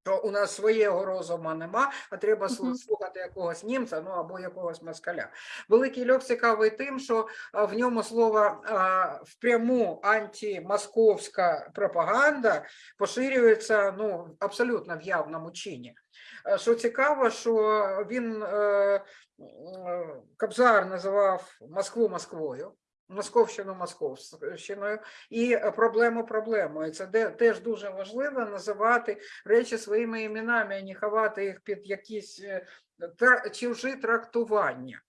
B: Що у нас свого розуму нема, а треба слухати якогось німця, ну або якогось москаля. Великий льох цікавий тим, що в ньому слово впряму антимосковська пропаганда поширюється ну, абсолютно в явному чині. Що цікаво, що він е, е, Кобзар називав Москву Москвою. Московщину Московщиною і е, проблему проблемою. Це де теж дуже важливо називати речі своїми іменами, а не ховати їх під якісь е, чужі трактування.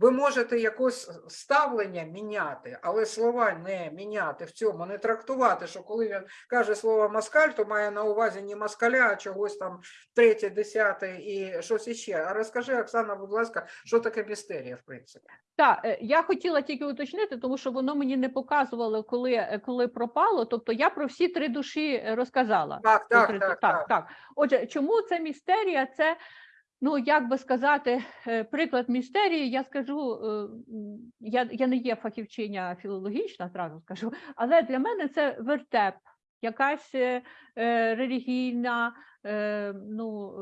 B: Ви можете якось ставлення міняти, але слова не міняти в цьому, не трактувати, що коли він каже слово москаль, то має на увазі не москаля, а чогось там третє, десяте і щось іще. А розкажи, Оксана, будь ласка, що таке містерія, в принципі?
A: Так, е, я хотіла тільки уточнити, тому що воно мені не показувало, коли, е, коли пропало. Тобто я про всі три душі е, розказала.
B: Так, так,
A: три-
B: так,
A: так,
B: так.
A: так. Отже, чому це містерія? Це, ну як би сказати, е, приклад містерії. Я скажу, е, я, я не є фахівчиня філологічна, зразу скажу, але для мене це вертеп, якась е, релігійна ну,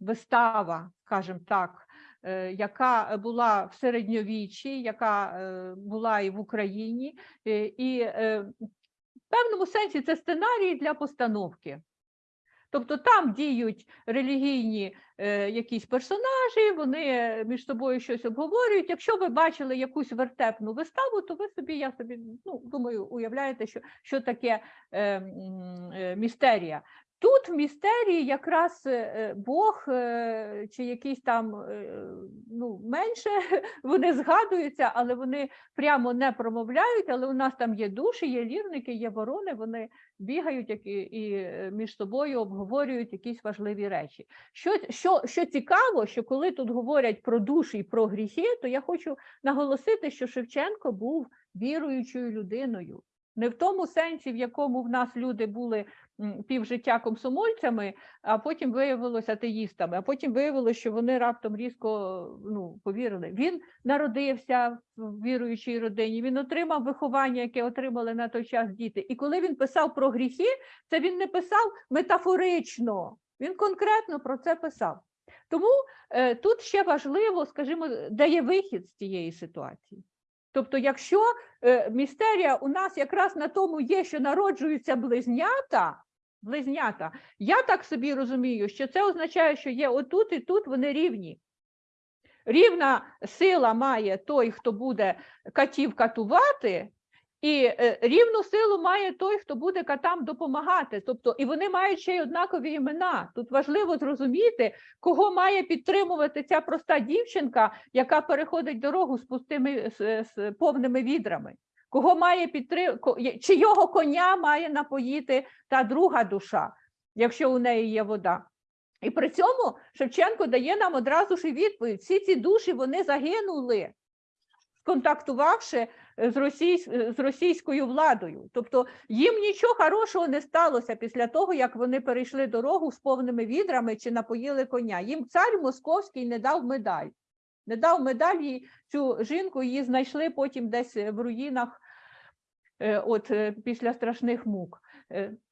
A: вистава, скажімо так. Яка була в середньовіччі, яка була і в Україні, і в певному сенсі це сценарій для постановки. Тобто там діють релігійні е, якісь персонажі, вони між собою щось обговорюють. Якщо ви бачили якусь вертепну виставу, то ви собі, я собі ну, думаю, уявляєте, що, що таке е, е, містерія. Тут в містерії якраз е, е, Бог е, чи якийсь там ну, менше <laughs> вони згадуються, але вони прямо не промовляють. Але у нас там є душі, є лірники, є ворони. Вони бігають і, і між собою обговорюють якісь важливі речі. Що, що, що цікаво, що коли тут говорять про душі і про гріхи, то я хочу наголосити, що Шевченко був віруючою людиною. Не в тому сенсі, в якому в нас люди були півжиття комсомольцями, а потім виявилося атеїстами, а потім виявилося, що вони раптом різко ну, повірили. Він народився в віруючій родині, він отримав виховання, яке отримали на той час діти. І коли він писав про гріхи, це він не писав метафорично, він конкретно про це писав. Тому е, тут ще важливо, скажімо, де є вихід з цієї ситуації. Тобто, якщо е, містерія у нас якраз на тому є, що народжуються близнята, близнята, я так собі розумію, що це означає, що є отут і тут вони рівні. Рівна сила має той, хто буде катів катувати, і е, рівну силу має той, хто буде катам допомагати. Тобто, і вони мають ще й однакові імена. Тут важливо зрозуміти, кого має підтримувати ця проста дівчинка, яка переходить дорогу з пустими з, з повними відрами. Кого має підтримати, чи його коня має напоїти та друга душа, якщо у неї є вода. І при цьому Шевченко дає нам одразу ж відповідь: всі ці душі вони загинули, контактувавши е, з, російсь... е, з російською владою. Тобто їм нічого хорошого не сталося після того, як вони перейшли дорогу з повними відрами чи напоїли коня. Їм цар московський не дав медаль. Не дав медаль їй цю жінку, її знайшли потім десь е, в руїнах, от після страшних мук.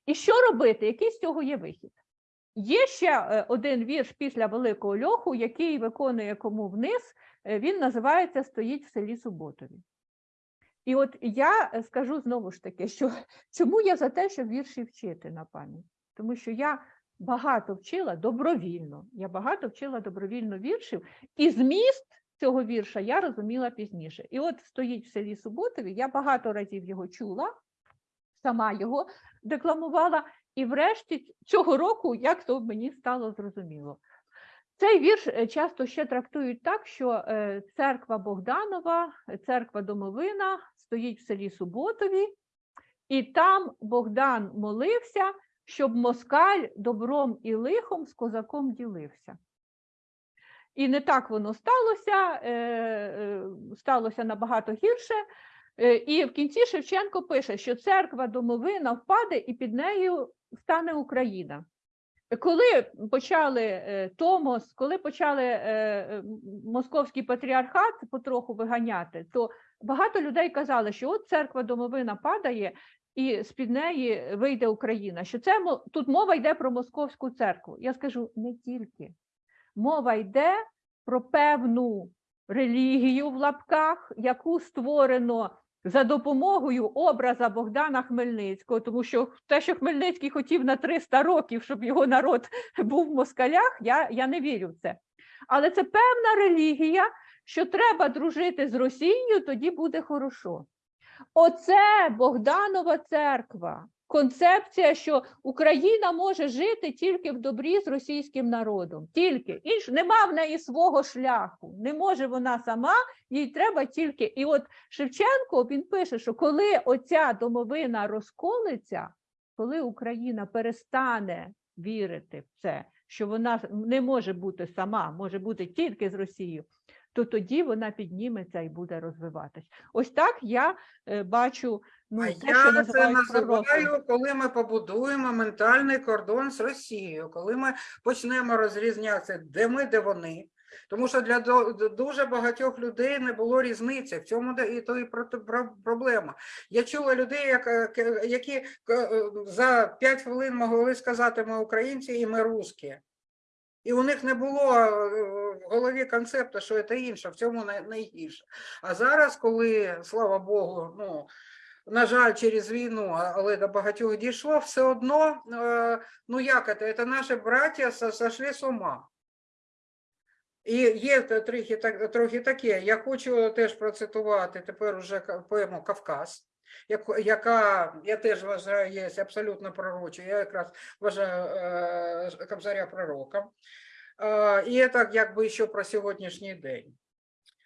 A: І що робити? Який з цього є вихід? Є ще е, один вірш після Великого льоху, який виконує кому вниз. е, Він називається Стоїть в селі Суботові. І от я е, скажу знову ж таки, що <laughs> чому я за те, щоб вірші вчити на пам'ять? Тому що я багато вчила добровільно. Я багато вчила добровільно віршів, і зміст цього вірша я розуміла пізніше. І от стоїть в селі Суботові, я багато разів його чула, сама його декламувала, і врешті цього року, як то мені стало зрозуміло. Цей вірш е, часто ще трактують так, що е, церква Богданова, церква Домовина стоїть в селі Суботові, і там Богдан молився, щоб москаль добром і лихом з козаком ділився. І не так воно сталося, е, сталося набагато гірше. І в кінці Шевченко пише, що церква домовина впаде і під нею стане Україна. Коли почали е, Томос, коли почали е, е, московський патріархат потроху виганяти, то багато людей казали, що от церква домовина падає, і з-під неї вийде Україна. Що це тут мова йде про московську церкву. Я скажу не тільки. Мова йде про певну релігію в лапках, яку створено за допомогою образа Богдана Хмельницького, тому що те, що Хмельницький хотів на 300 років, щоб його народ <laughs> був в москалях, я, я не вірю в це. Але це певна релігія, що треба дружити з Росією, тоді буде хорошо. Оце Богданова церква. Концепція, що Україна може жити тільки в добрі з російським народом. Тільки інш нема в неї свого шляху. Не може вона сама, їй треба тільки. І от Шевченко він пише, що коли оця домовина розколиться, коли Україна перестане вірити в це, що вона не може бути сама, може бути тільки з Росією, то тоді вона підніметься і буде розвиватись. Ось так я е, бачу ну,
B: А
A: те, що
B: я це називаю, коли ми побудуємо ментальний кордон з Росією, коли ми почнемо розрізнятися, де ми, де вони. Тому що для дуже багатьох людей не було різниці. В цьому і то і про- про- проблема. Я чула людей, е, які е, за 5 хвилин могли сказати ми українці і ми русські. І у них не було е, в голові концепту, що це інше, в цьому найгірше. А зараз, коли, слава Богу, ну, на жаль, через війну, але до багатьох дійшло, все одно, е, ну як це, це наші браття со- сошли з ума. І є трохи, таке. Я хочу теж процитувати тепер уже поему Кавказ, яка я теж вважаю є абсолютно пророчою. Я якраз вважаю е, Кобзаря пророком. Е, І це якби ще про сьогоднішній день.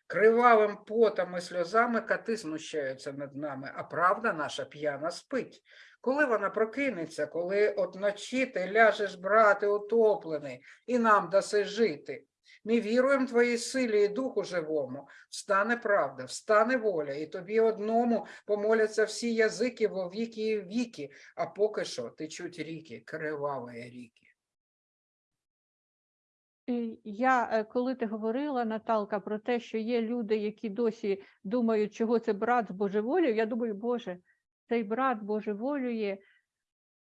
B: Кривавим потом і сльозами коти знущаються над нами, а правда наша п'яна спить. Коли вона прокинеться, коли от вночі ти ляжеш брати утоплений, і нам даси жити. Ми віруємо твоїй силі і духу живому. Встане правда, встане воля, і тобі одному помоляться всі язики во віки і віки, а поки що течуть ріки, криваві ріки.
A: Я, е, коли ти говорила, Наталка, про те, що є люди, які досі думають, чого це брат збожеволів, я думаю, Боже, цей брат божеволює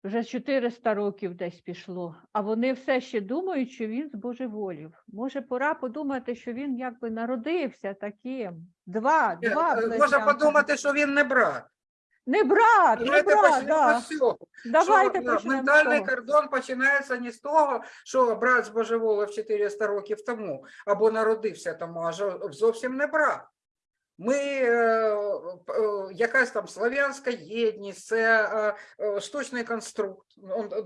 A: вже 400 років десь пішло, а вони все ще думають, що він збожеволів. Може, пора подумати, що він якби народився таким. Два,
B: Е,
A: два
B: е, Можна подумати, що він не брат.
A: Не брат, не брат, да. Давайте
B: що, е,
A: почнемо
B: ментальний кордон починається не з того, що брат збожеволив 400 років тому, або народився тому, а зовсім не брат. Ми, е, е, якась там слав'янська єдність, це е, штучний конструкт.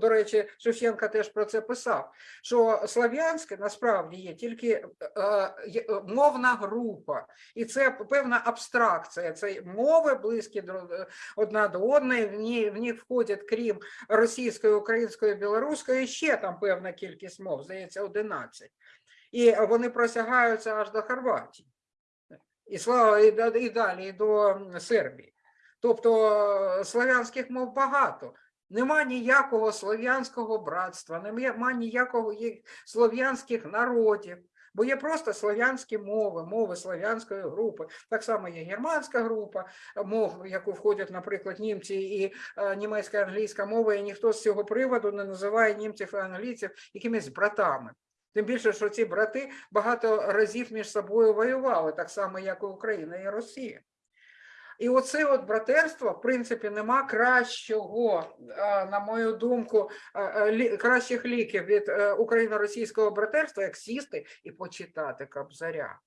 B: До речі, Шевченка теж про це писав, що слав'янське насправді є тільки мовна група, і це певна абстракція. Це мови близькі одна до одної, в них входять, крім російської, української, білоруської, ще там певна кількість мов, здається, 11. І вони просягаються аж до Хорватії. І слава і, далі, до Сербії. Тобто е, слав'янських мов багато. Нема ніякого слов'янського братства, нема ніякого слов'янських народів, бо є просто слов'янські мови, мови слов'янської групи. Так само є германська група мов, в яку входять, наприклад, німці і е, німецька англійська мова, і ніхто з цього приводу не називає німців і англійців якимись братами. Тим більше, що ці брати багато разів між собою воювали, так само, як і Україна і Росія. І оце от братерство, в принципі, нема кращого, на мою думку, кращих ліків від е, україно-російського братерства, як сісти і почитати Кобзаря.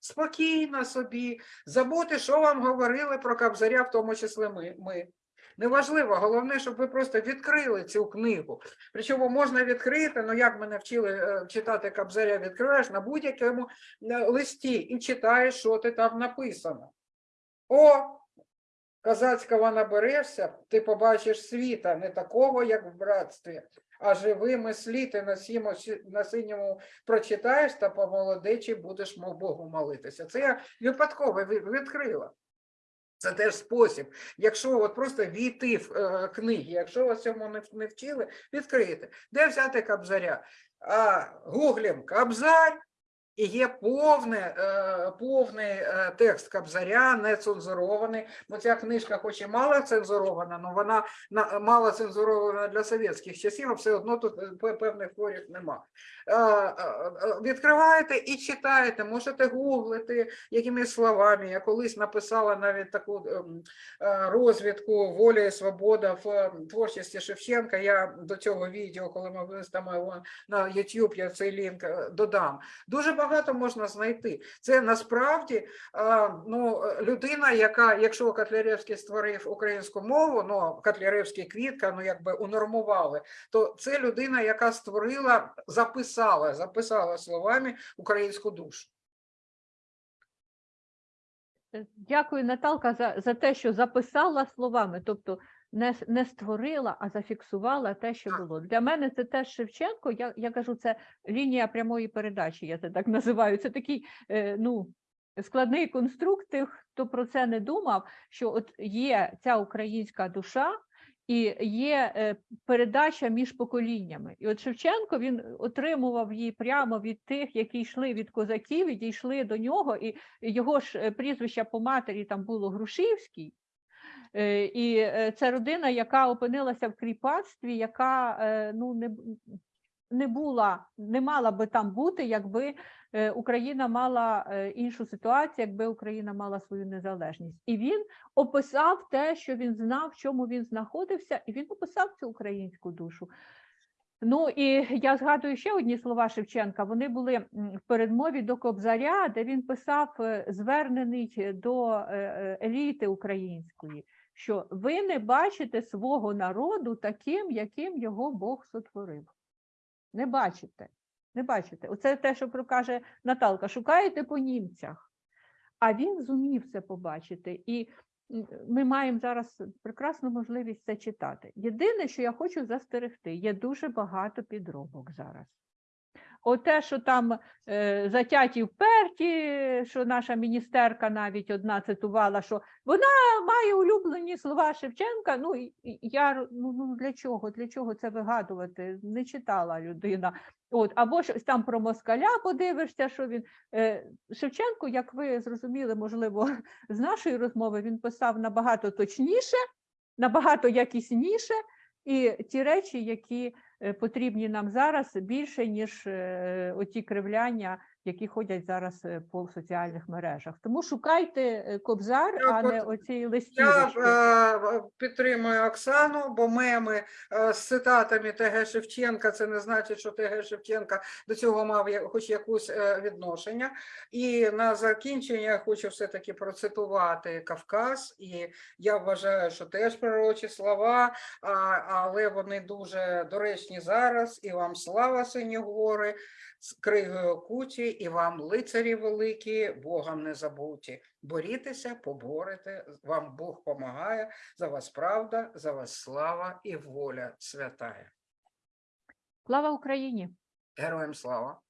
B: Спокійно собі, забути, що вам говорили про Кобзаря, в тому числі ми. ми. Неважливо, головне, щоб ви просто відкрили цю книгу. Причому можна відкрити, ну як мене вчили е, читати Кобзаря, відкриваєш на будь-якому е, листі і читаєш, що ти там написано. О, козацького наберешся, ти побачиш світа, не такого, як в братстві, а живими слід і на, сімо, на синьому прочитаєш та по молодечі будеш мов Богу молитися. Це я випадково відкрила. Це теж спосіб. Якщо от просто війти в е, книги, якщо вас цьому не, не вчили, відкрийте. Де взяти кабзаря? А, гуглім кабзар, і є е, повний е, текст Кобзаря, не цензурований. Бо ця книжка, хоч і мало цензурована, але вона мало цензурована для совєтських часів, а все одно тут е, певних творів нема. Відкриваєте і читаєте, можете гуглити якими словами. Я колись написала навіть таку ем, розвідку воля і свобода в е, творчості Шевченка. Я до цього відео, коли ми виставимо на YouTube, я цей лінк додам. Дуже багато можна знайти. Це насправді ну, людина, яка, якщо Котляревський створив українську мову, ну Котляревський квітка, ну якби унормували, то це людина, яка створила, записала, записала словами українську душу.
A: Дякую, Наталка, за, за те, що записала словами, тобто не, не створила, а зафіксувала те, що було. Для мене це теж Шевченко. Я, я кажу, це лінія прямої передачі, я це так називаю. Це такий е, ну, складний конструкт, тих, хто про це не думав, що от є ця українська душа. І є е, передача між поколіннями. І от Шевченко він отримував її прямо від тих, які йшли від козаків, і дійшли до нього, і його ж е, прізвище по матері там було Грушівський. Е, І це родина, яка опинилася в кріпацтві, яка е, ну, не, не була, не мала би там бути, якби е, Україна мала іншу ситуацію, якби Україна мала свою незалежність. І він описав те, що він знав, в чому він знаходився, і він описав цю українську душу. Ну і я згадую ще одні слова Шевченка. Вони були в передмові до Кобзаря, де він писав, звернений до еліти української, що ви не бачите свого народу таким, яким його Бог сотворив. Не бачите. Не бачите. Оце те, що про- каже Наталка. Шукаєте по німцях. А він зумів це побачити. І ми маємо зараз прекрасну можливість це читати. Єдине, що я хочу застерегти, є дуже багато підробок зараз. Оте, що там е, затяті вперті, що наша міністерка навіть одна цитувала, що вона має улюблені слова Шевченка. Ну я ну, ну для чого? Для чого це вигадувати? Не читала людина. От, або щось там про москаля подивишся, що він е, Шевченко, як ви зрозуміли, можливо, з нашої розмови, він писав набагато точніше, набагато якісніше, і ті речі, які потрібні нам зараз, більше ніж е, оті кривляння, які ходять зараз е, по соціальних мережах. Тому шукайте е, кобзар,
B: Я
A: а не оці
B: Я
A: листівочки.
B: е, підтримую Оксану, бо меми е, з цитатами ТГ Шевченка це не значить, що ТГ Шевченка до цього мав хоч якусь е, відношення. І на закінчення я хочу все-таки процитувати Кавказ. І я вважаю, що теж пророчі слова, але вони дуже доречні зараз. І вам слава, сині гори, з кригою куті, і вам лицарі великі, Богом не забуті. Борітеся, поборете, вам Бог помагає, за вас правда, за вас слава і воля святая.
A: Слава Україні!
B: Героям слава!